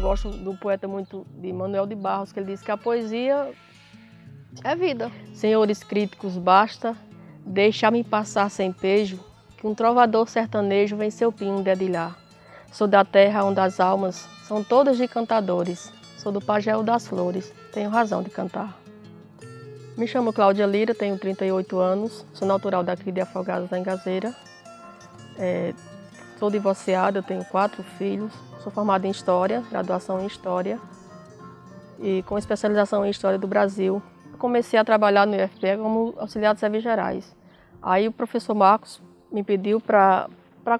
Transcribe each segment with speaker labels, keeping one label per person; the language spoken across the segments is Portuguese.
Speaker 1: Eu gosto do poeta muito de Manuel de Barros, que ele diz que a poesia é vida. Senhores críticos, basta deixar-me passar sem pejo, que um trovador sertanejo vem seu pinho dedilhar. Sou da terra onde as almas são todas de cantadores. Sou do pagel das flores, tenho razão de cantar. Me chamo Cláudia Lira, tenho 38 anos, sou natural daqui de Afogados da Engazeira. É, sou divorciada, tenho quatro filhos, sou formada em História, graduação em História e com especialização em História do Brasil. Comecei a trabalhar no IFPE como auxiliar de serviços gerais. Aí o professor Marcos me pediu para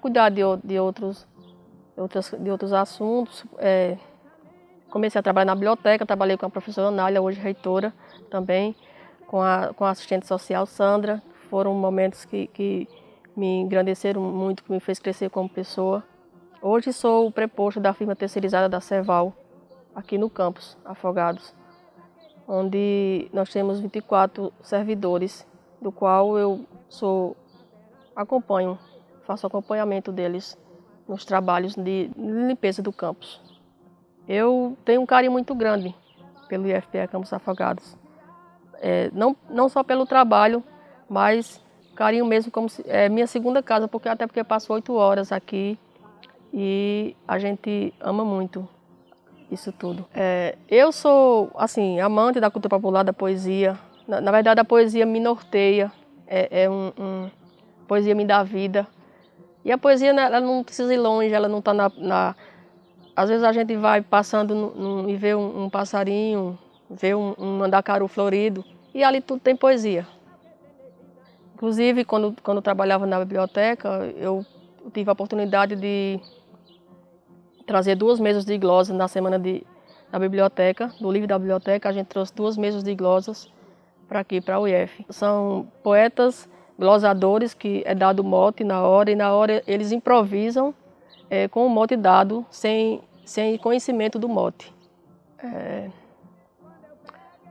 Speaker 1: cuidar de, de, outros, outros, de outros assuntos. É, comecei a trabalhar na biblioteca, trabalhei com a professora Anália, hoje reitora também, com a, com a assistente social Sandra. Foram momentos que, que me engrandeceram muito, que me fez crescer como pessoa. Hoje sou o preposto da firma terceirizada da Ceval, aqui no campus Afogados, onde nós temos 24 servidores, do qual eu sou acompanho, faço acompanhamento deles nos trabalhos de limpeza do campus. Eu tenho um carinho muito grande pelo IFPE Campos Afogados. É, não, não só pelo trabalho, mas carinho mesmo como se, é minha segunda casa, porque até porque passo oito horas aqui e a gente ama muito isso tudo. É, eu sou, assim, amante da cultura popular, da poesia. Na, na verdade, a poesia me norteia, é, é um, um, poesia me dá vida. E a poesia, né, ela não precisa ir longe, ela não está na, na, Às vezes a gente vai passando no, no, e vê um, um, passarinho, vê um, um mandacaru florido, e ali tudo tem poesia. Inclusive, quando, quando eu trabalhava na biblioteca, eu tive a oportunidade de trazer duas mesas de glosas na semana de, da biblioteca, do livro da biblioteca. A gente trouxe duas mesas de glosas para aqui, para a UF. São poetas glosadores que é dado mote na hora e na hora eles improvisam é, com o mote dado, sem, sem conhecimento do mote. É...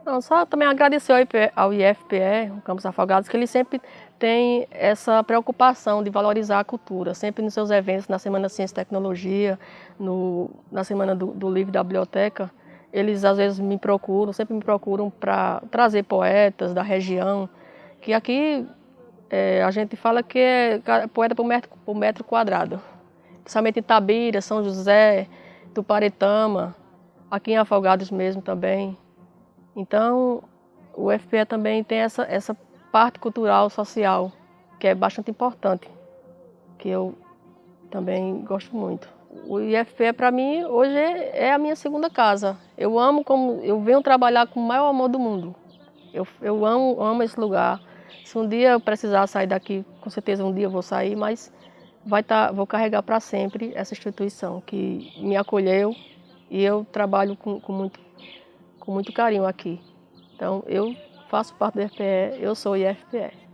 Speaker 1: Não, só também agradecer ao IFPE, o Campos Afogados, que ele sempre tem essa preocupação de valorizar a cultura, sempre nos seus eventos, na Semana Ciência e Tecnologia, no, na Semana do, do Livro da Biblioteca, eles às vezes me procuram, sempre me procuram para trazer poetas da região, que aqui é, a gente fala que é poeta por metro, por metro quadrado. Principalmente em Tabira, São José, Tuparetama, aqui em Afogados mesmo também. Então, o FPE também tem essa, essa parte cultural, social, que é bastante importante, que eu também gosto muito. O IFPE para mim hoje é a minha segunda casa. Eu amo como eu venho trabalhar com o maior amor do mundo. Eu, eu amo, amo esse lugar. Se um dia eu precisar sair daqui, com certeza um dia eu vou sair, mas vai tá, vou carregar para sempre essa instituição que me acolheu e eu trabalho com, com, muito, com muito carinho aqui. Então eu faço parte do IFPE, eu sou IFPE.